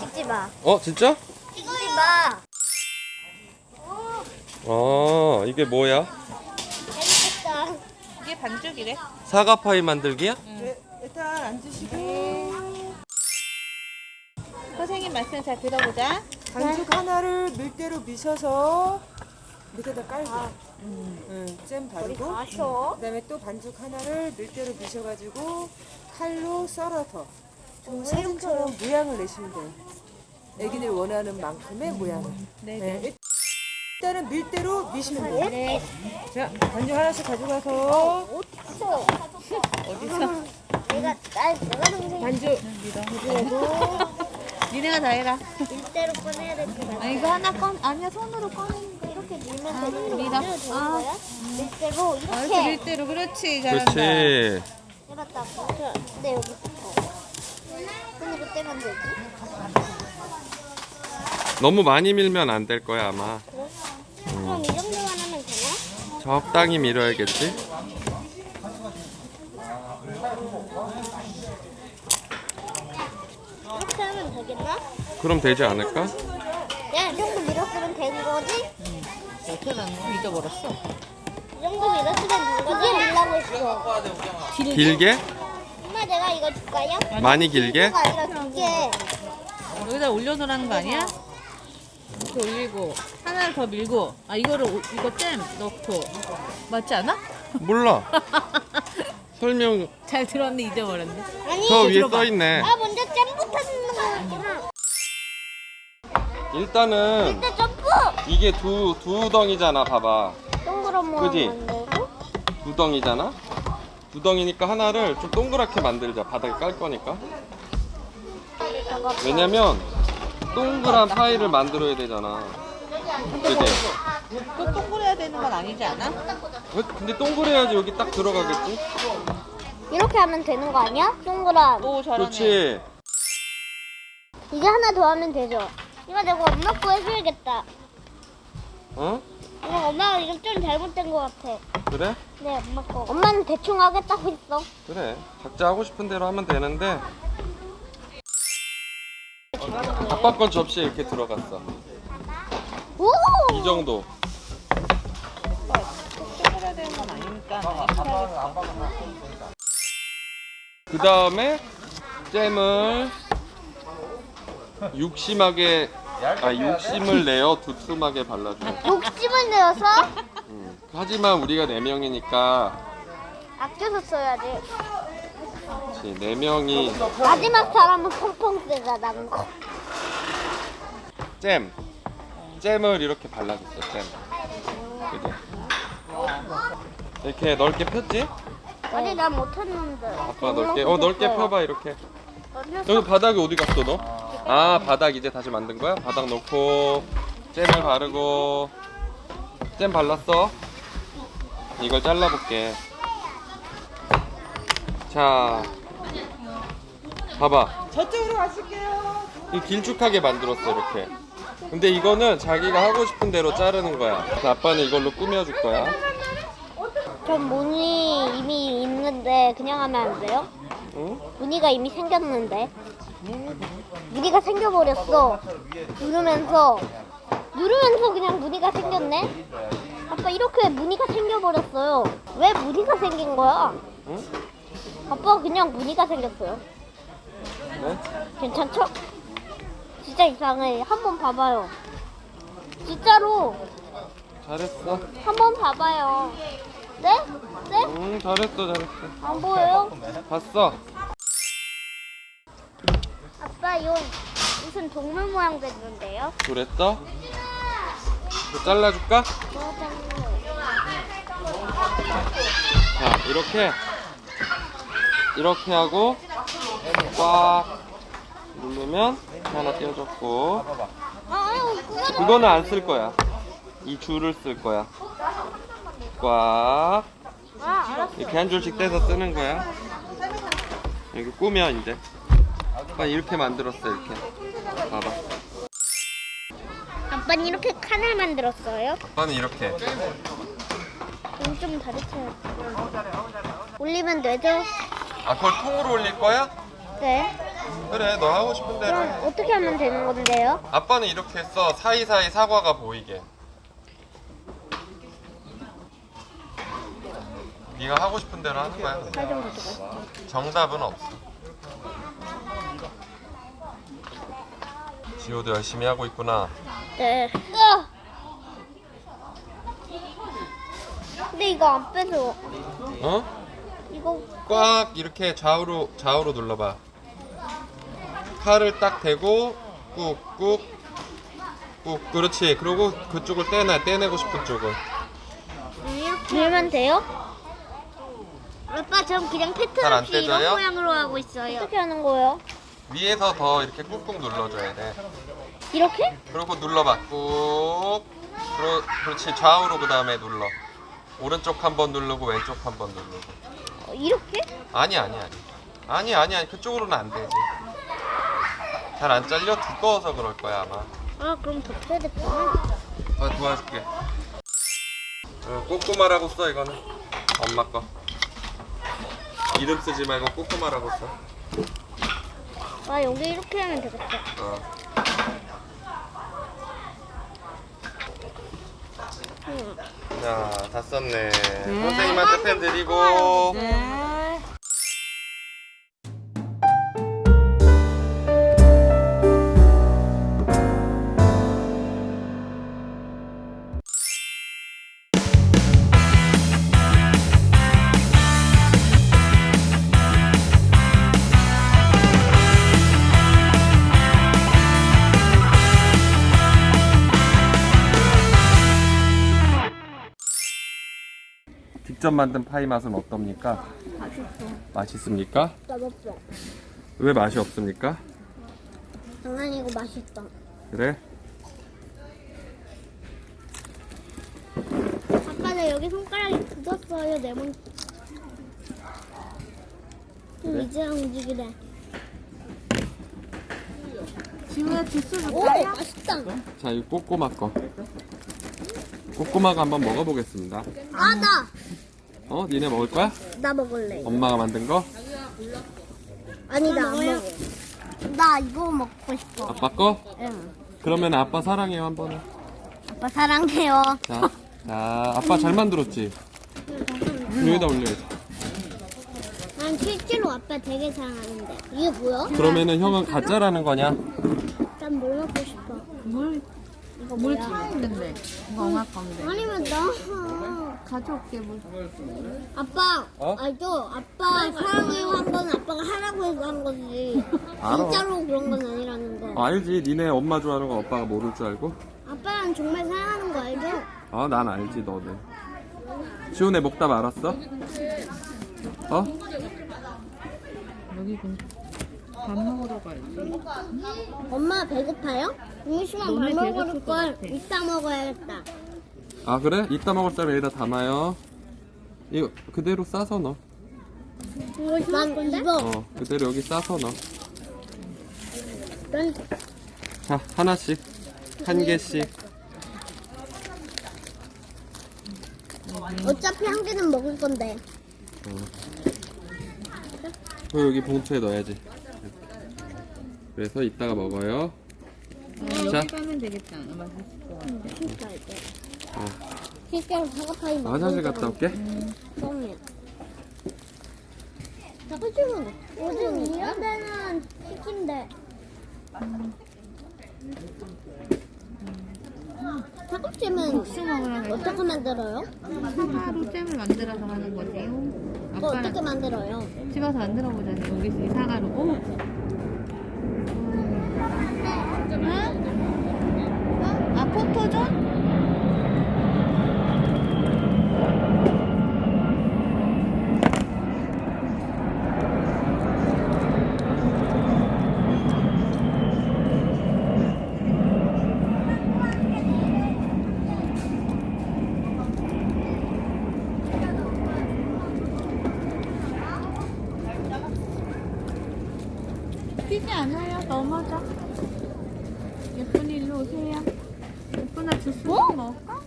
찍지 마. 어 진짜? 찍지 마. 어 이게 뭐야? 재밌겠다. 이게 반죽이래. 사과파이 만들기야? 네, 일단 앉으시고 선생님 말씀 잘 들어보자. 반죽 하나를 밀대로 미셔서 밑에다 깔고 응, 잼 바르고 마셔. 그다음에 또 반죽 하나를 밀대로 미셔가지고 칼로 썰어서 좀 사진처럼 모양을 내시면 돼요. 애기들 원하는 만큼의 모양을. 네. 일단은 밀대로 미시면 돼요. 네. 자, 반죽 하나씩 가져가서 어딨어? 어디서? 내가 나 내가 동생 반죽 니네가 다 해라. 일대로 꺼내야 될 것 같아. 아, 이거 하나 꺼 아니야 손으로 꺼내는 거 이렇게 밀면 아, 되는 거 밀어. 밀어도 되는 아. 거야? 밀대로 아, 이렇게 이렇게 밀대로 그렇지 잘한다. 그렇지 해봤다. 근데 여기 붙어. 손으로 떼면 되지? 너무 많이 밀면 안 될 거야 아마 그럼 이 정도만 하면 되나? 적당히 밀어야겠지? 이렇게 하면 되겠나? 그럼 되지 않을까? 야, 이 정도 밀었으면 된 거지? 어떻게 난 잊어버렸어. 이 정도 밀었으면 된 거지? 이게 밀라고 했어. 길게? 엄마 내가 이거 줄까요? 많이 길게? 아니라 두 개. 여기다 올려놓으라는 거 아니야? 이렇게 올리고 하나를 더 밀고 아 이거를 오- 이거 잼 넣고 맞지 않아? 몰라 설명 잘 들었는데 잊어버렸네. 아니, 저 위에 들어봐. 써 있네 아 먼저 일단은 일단 점프! 이게 두, 두 덩이잖아 봐봐 동그란 모양 그지? 만들고. 두 덩이잖아 두 덩이니까 하나를 좀 동그랗게 만들자 바닥에 깔 거니까 왜냐면 동그란 파이를 만들어야 되잖아 그지? 꼭 동그래야 되는 건 아니지 않아? 왜- 근데 동그래야지 여기 딱 들어가겠지? 이렇게 하면 되는 거 아니야? 동그란. 오 잘하네. 그렇지 이제 하나 더 하면 되죠. 이거 내가 엄마 거 해줘야겠다. 어? 이거 엄마가 이거 좀 잘못된 거 같아. 그래? 네, 엄마 거. 엄마는 대충 하겠다고 했어. 그래 각자 하고 싶은 대로 하면 되는데 아빠 건 접시에 이렇게 들어갔어 오! 이 정도 동그래야 되는 건 아니니까. 그 다음에 잼을 육심하게 아 육심을 내어 두툼하게 발라줘 욕심을 내어서 음. 하지만 우리가 네 명이니까 아껴서 써야지. 그치, 네 명이 마지막 사람은 펑펑 쓰자, 난 거. 잼 잼을 이렇게 발라줬어 잼 그지? 이렇게 넓게 폈지? 아니, 난 못했는데. 아빠 넓게 어 넓게 펴봐 이렇게 여기 바닥에 어디 갔어 너? 아 바닥 이제 다시 만든 거야? 바닥 놓고 잼을 바르고 잼 발랐어 이걸 잘라볼게 자 봐봐 저쪽으로 가실게요. 이 길쭉하게 만들었어 이렇게 근데 이거는 자기가 하고 싶은 대로 자르는 거야 아빠는 이걸로 꾸며줄 거야 전 무늬 이미 있는데 그냥 하면 안 돼요? 응? 무늬가 이미 생겼는데 무늬가 생겨버렸어 누르면서 누르면서 그냥 무늬가 생겼네 아빠 이렇게 무늬가 생겨버렸어요 왜 무늬가 생긴 거야? 응? 아빠 그냥 무늬가 생겼어요 네? 괜찮죠? 진짜 이상해 한번 봐봐요 진짜로 잘했어 한번 봐봐요 네? 네? 응 잘했어 잘했어 안 보여요? 봤어 아빠 이거 무슨 동물 모양 됐는데요? 그랬어? 이거 잘라줄까? 자 이렇게. 이렇게 하고 꽉 누르면 하나 띄워졌고. 아유 그거는 안 쓸 거야. 이 줄을 쓸 거야. 꽉. 아 이렇게 한 줄씩 떼서 쓰는 거야. 여기 꾸며 이제 아빠 이렇게 만들었어 이렇게 봐봐. 아빠는 이렇게 칸을 만들었어요? 아빠는 이렇게. 좀 다르죠. 올리면 되죠? 아 그걸 통으로 올릴 거야? 네. 그래 너 하고 싶은 대로 그럼 해. 어떻게 하면 되는 건데요? 아빠는 이렇게 했어 사이사이 사과가 보이게. 네가 하고 싶은 대로 하는 거야. 정답은 없어. 지호도 열심히 하고 있구나. 네. 근데 이거 안 빼서 어? 이거 꽉 이렇게 좌우로 좌우로 눌러봐. 칼을 딱 대고 꾹꾹 꾹 그렇지. 그리고 그쪽을 떼내 떼내고 싶은 쪽을. 이렇게 밀면 돼요? 아빠 전 그냥 패턴 없이 이런 떼져요? 모양으로 하고 있어요. 어떻게 하는 거예요? 위에서 더 이렇게 꾹꾹 눌러줘야 돼. 이렇게? 그리고 눌러봐. 꾹. 그러, 그렇지. 좌우로 그 다음에 눌러. 오른쪽 한 번 누르고 왼쪽 한 번 누르고. 어, 이렇게? 아니 아니 아니. 아니 아니 아니. 그쪽으로는 안 되지. 잘 안 잘려 두꺼워서 그럴 거야 아마. 아 그럼 덮여야 됐구나. 아 도와줄게. 어, 꼬꼬마라고 써 이거는. 엄마 거. 이름 쓰지 말고 꼬꼬마라고 써. 아 여기 이렇게 하면 되겠다. 어. 응. 자, 다 썼네. 선생님한테 펜 드리고. 네. 직접 만든 파이 맛은 어떻습니까? 맛있어. 맛있습니까? 맛없어. 왜 맛이 없습니까? 장난이고 맛있다. 그래? 아까 나 여기 손가락이 굳었어요 네모. 좀 이제 움직이래. 지우야 주스 오 줄까요? 맛있다. 자, 이 꼬꼬마 거. 꼬꼬마가 한번 먹어보겠습니다. 아 나. 어? 니네 먹을 거야? 나 먹을래. 엄마가 만든 거? 아니 나 안 먹어. 나 이거 먹고 싶어. 아빠 거? 응. 그러면 아빠 사랑해요 한 번에. 아빠 사랑해요. 자, 자, 아빠 잘 만들었지? 여기다 올려야지. 난 실제로 아빠 되게 사랑하는데. 이게 뭐야? 그러면은 형은 가짜라는 거냐? 난 뭘 먹고 싶어? 물, 이거 물 뭐야? 튀는데. 이거 엄마 건데. 아니면 나 가져올게, 물. 아빠 어? 알죠? 아빠 사랑해요 한 건 아빠가 하라고 해서 한 거지 알아. 진짜로 그런 건 아니라는 거 어, 알지. 니네 엄마 좋아하는 거 오빠가 모를 줄 알고? 아빠는 정말 사랑하는 거 알죠? 아, 난 알지, 너는. 지훈의 목답 알았어? 어? 여기 그, 밥 먹으러 가야지. 엄마 배고파요? 음식만 밥 너네 먹을 배고플 것 걸 같아. 이따 먹어야겠다 아, 그래? 이따 먹을 사람 여기다 담아요. 이거 그대로 싸서 넣어. 난 이거 어, 그대로 여기 싸서 넣어. 난 자, 하나씩. 한 개씩. 어차피 한 개는 먹을 건데 그 여기 봉투에 넣어야지. 그래서 이따가 먹어요. 어, 자. 여기 가면 되겠다. 맛있을 것 같아. 진짜 이제 어. 실제로 사과파이 먹는 화장실 갔다 올게. 요즘 이런 데는 갈까? 어떻게 만들어요? 사과로 잼을 만들어서 하는 거지. 그거 어떻게 만들어요? 집에서 만들어 보자니. 여기 이 사과로. 오! 응? 아, 포토존? 뛰지 않아요. 넘어져. 오세요. 예쁜아 주스 어? 좀 먹을까?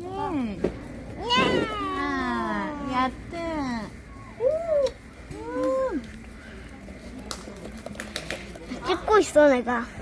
예. 아, 야뜨. 찍고 있어 내가.